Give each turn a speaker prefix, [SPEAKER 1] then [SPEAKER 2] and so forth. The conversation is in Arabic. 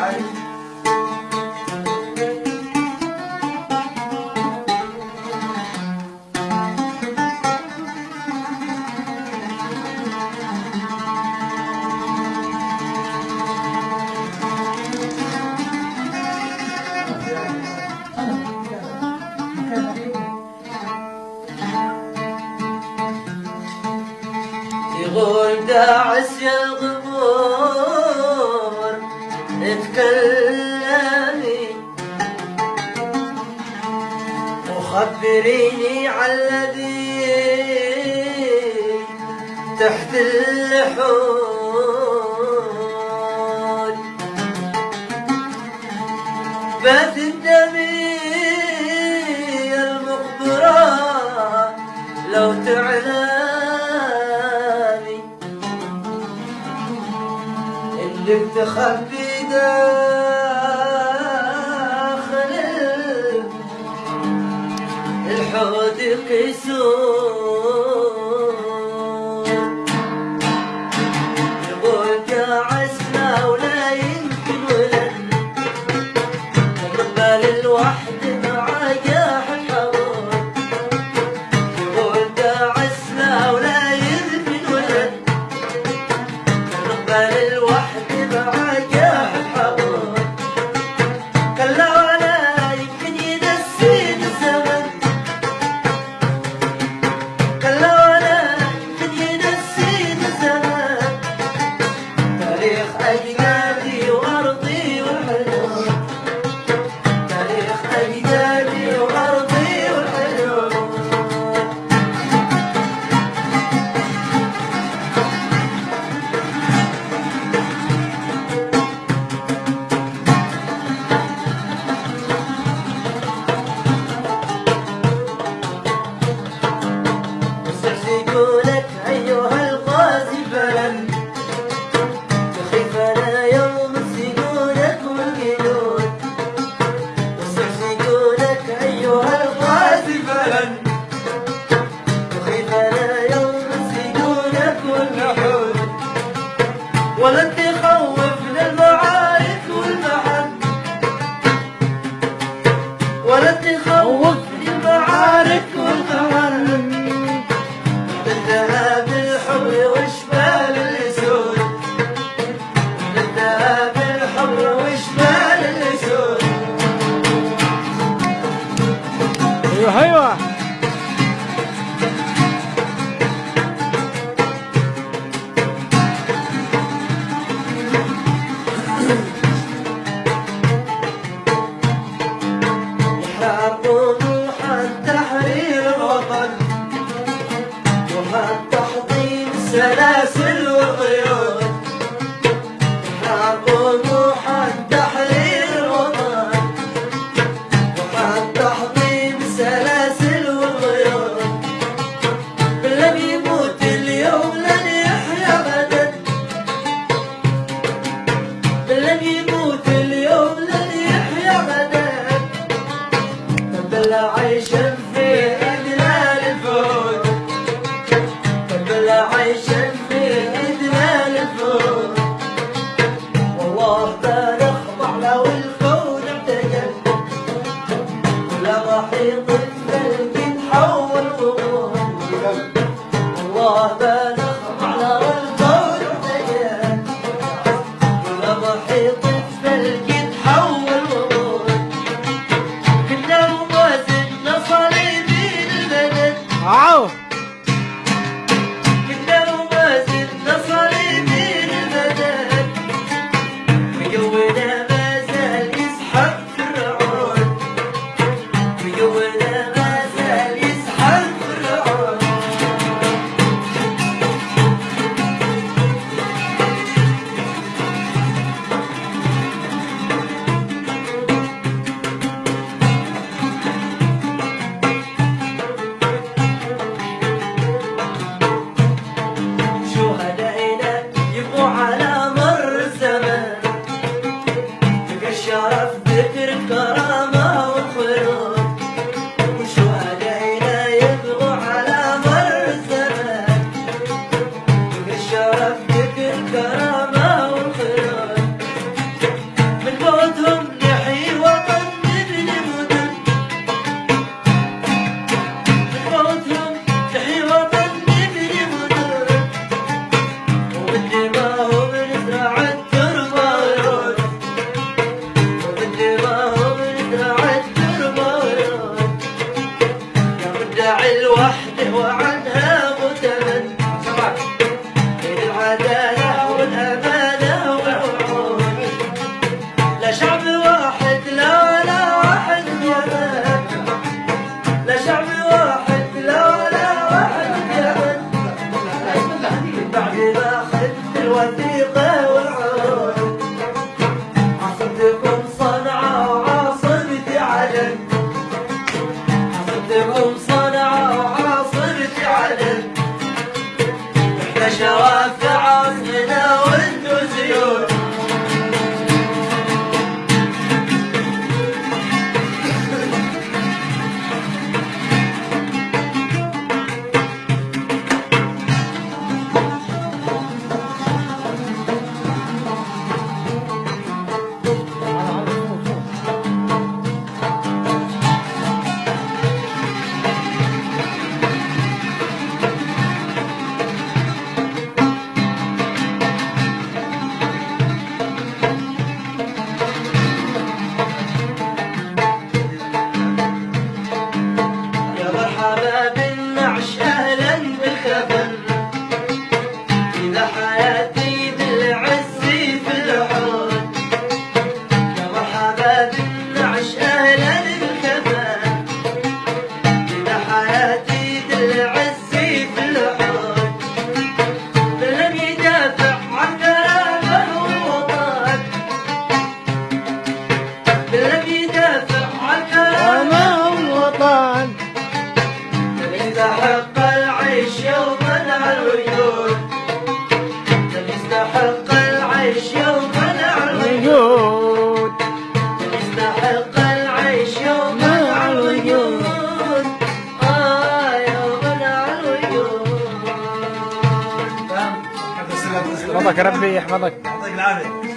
[SPEAKER 1] 아이 تدريني على الذي تحت اللحود بات الدمية المقبرة لو تعلاني إنك تخبي دار isso 有还
[SPEAKER 2] 有
[SPEAKER 1] 啊。arrepender بعد باخذ الوثيقة والعود. حصدكم صنعاء وعاصمتي عدن حصدكم صنعاء وعاصمتي عدن إحنا عشقك يستحق العيش يوما على الوجود يستحق العيش يوما على الوجود
[SPEAKER 2] وجود
[SPEAKER 1] يستحق العيش يوما على الوجود آه يوما على الوجود
[SPEAKER 2] يحفظك ربي يحفظك.
[SPEAKER 3] يعطيك العافية.